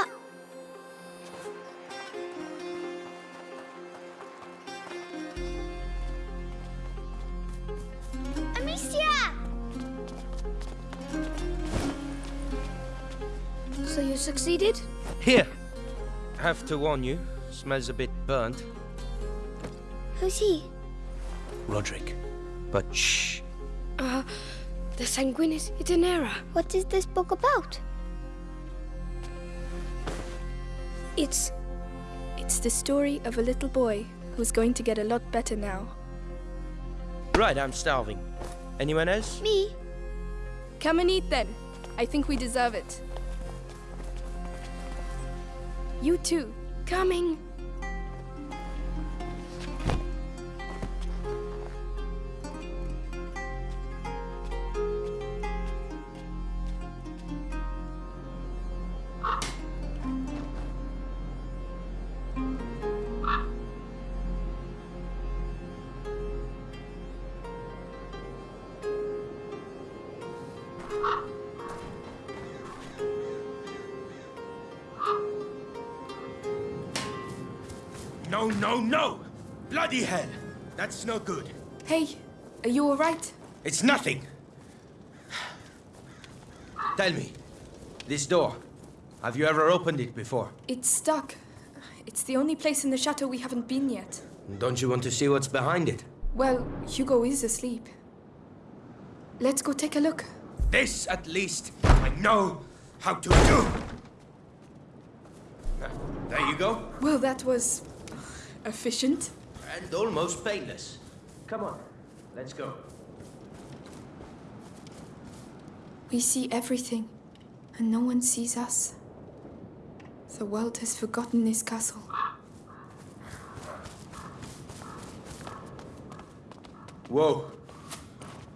up. Amicia! So you succeeded? Here. Have to warn you, smells a bit burnt. Who's he? Rodric. But shh. Uh, the Sanguinis Itinera. What is this book about? It's... It's the story of a little boy who's going to get a lot better now. Right, I'm starving. Anyone else? Me? Come and eat then. I think we deserve it. You too. Coming. No, no, no! Bloody hell! That's no good. Hey, are you alright? It's nothing! Tell me, this door, have you ever opened it before? It's stuck. It's the only place in the chateau we haven't been yet. Don't you want to see what's behind it? Well, Hugo is asleep. Let's go take a look. This, at least, I know how to do! There you go. Well, that was... efficient. And almost painless. Come on, let's go. We see everything, and no one sees us. The world has forgotten this castle. Whoa.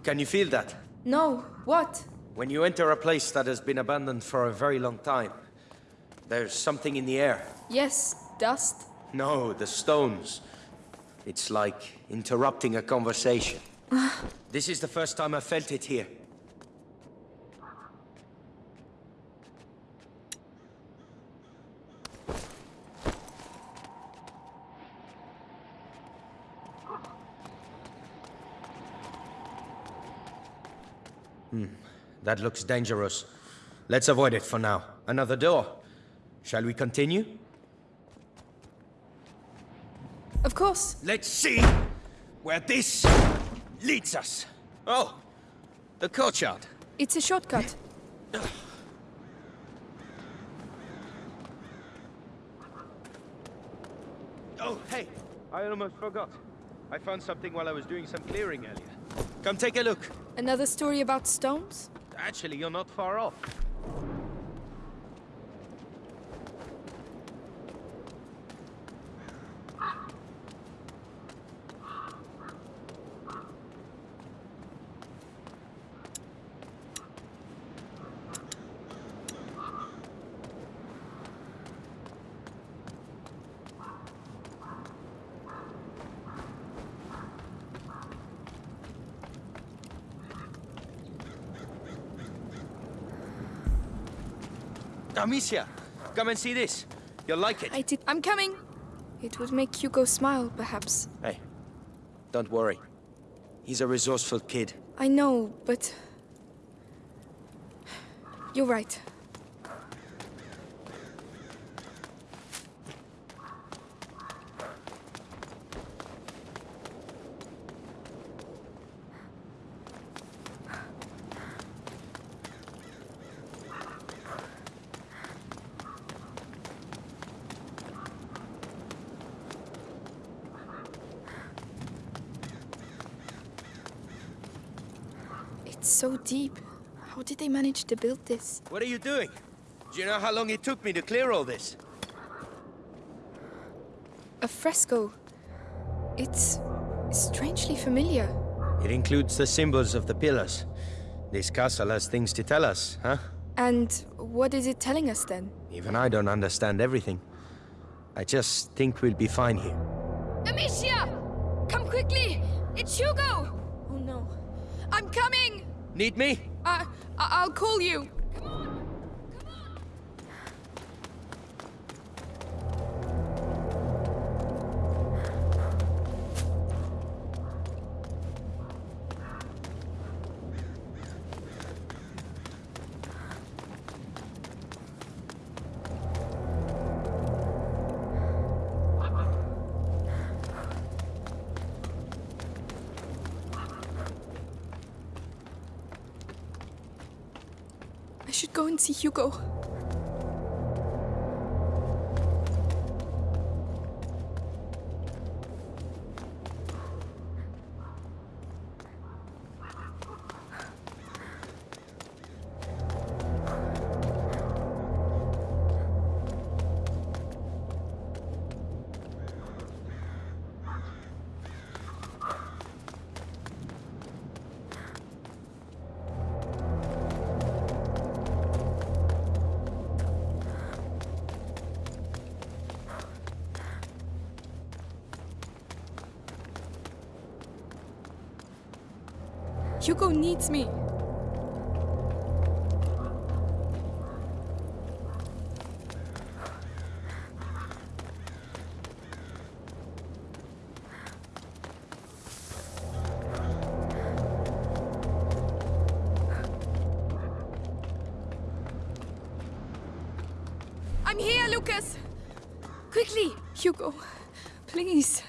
Can you feel that? No, what? When you enter a place that has been abandoned for a very long time, there's something in the air. Yes, dust. No, the stones. It's like interrupting a conversation. this is the first time I felt it here. Hmm, that looks dangerous. Let's avoid it for now. Another door. Shall we continue? Of course. Let's see where this leads us. Oh, the courtyard. It's a shortcut. Oh, hey, I almost forgot. I found something while I was doing some clearing earlier. Come take a look. Another story about stones? Actually, you're not far off. Amicia, come and see this. You'll like it. I did. I'm coming. It would make Hugo smile, perhaps. Hey, don't worry. He's a resourceful kid. I know, but... You're right. It's so deep. How did they manage to build this? What are you doing? Do you know how long it took me to clear all this? A fresco. It's strangely familiar. It includes the symbols of the pillars. This castle has things to tell us, huh? And what is it telling us then? Even I don't understand everything. I just think we'll be fine here. Amicia! Come quickly! It's Hugo! Oh no. I'm coming! Need me? I, I'll call you. Should go and see Hugo. Hugo needs me. I'm here, Lucas! Quickly! Hugo, please.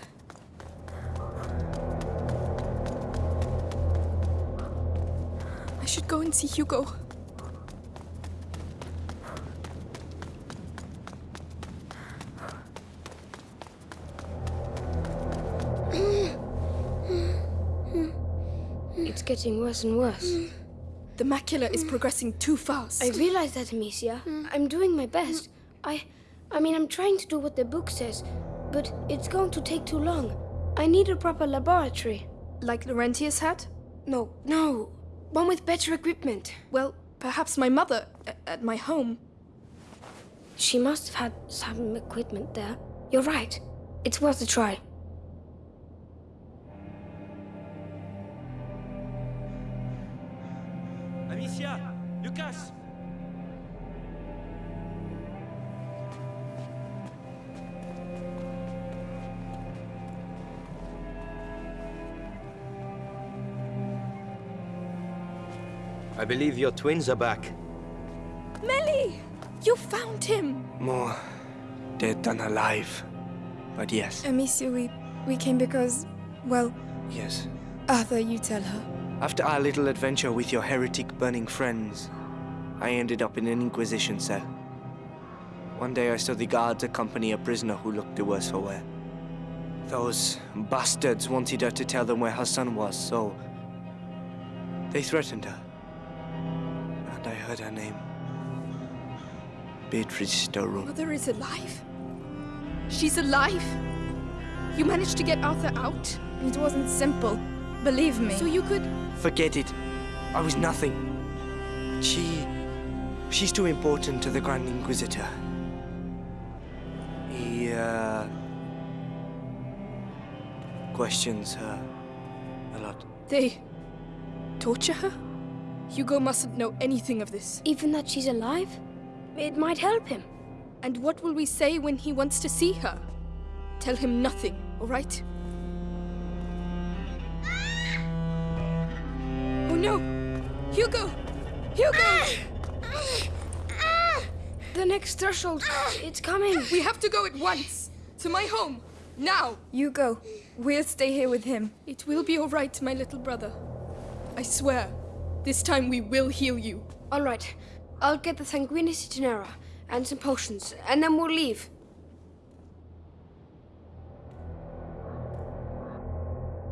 Should go and see Hugo. It's getting worse and worse. The macula is progressing too fast. I realize that, Amicia. I'm doing my best. I I mean I'm trying to do what the book says, but it's going to take too long. I need a proper laboratory. like Laurentius had? No, no. One with better equipment. Well, perhaps my mother at my home. She must have had some equipment there. You're right. It's worth a try. I believe your twins are back. Mélie! You found him! More dead than alive. But yes, Amicia, we, we came because, well, yes. Arthur, you tell her. After our little adventure with your heretic burning friends, I ended up in an Inquisition cell. One day I saw the guards accompany a prisoner who looked the worse for wear. Those bastards wanted her to tell them where her son was, so they threatened her. And I heard her name. Beatrice de Rune. Mother is alive? She's alive? You managed to get Arthur out? It wasn't simple. Believe me. So you could. Forget it. I was nothing. She... She's too important to the Grand Inquisitor. He, uh... questions her a lot. They. torture her? Hugo mustn't know anything of this. Even that she's alive? It might help him. And what will we say when he wants to see her? Tell him nothing, alright? Oh no! Hugo! Hugo! The next threshold. It's coming. We have to go at once! To my home! Now! You go. We'll stay here with him. It will be alright, my little brother. I swear. This time we will heal you. All right. I'll get the Sanguinis Itinera and some potions, and then we'll leave.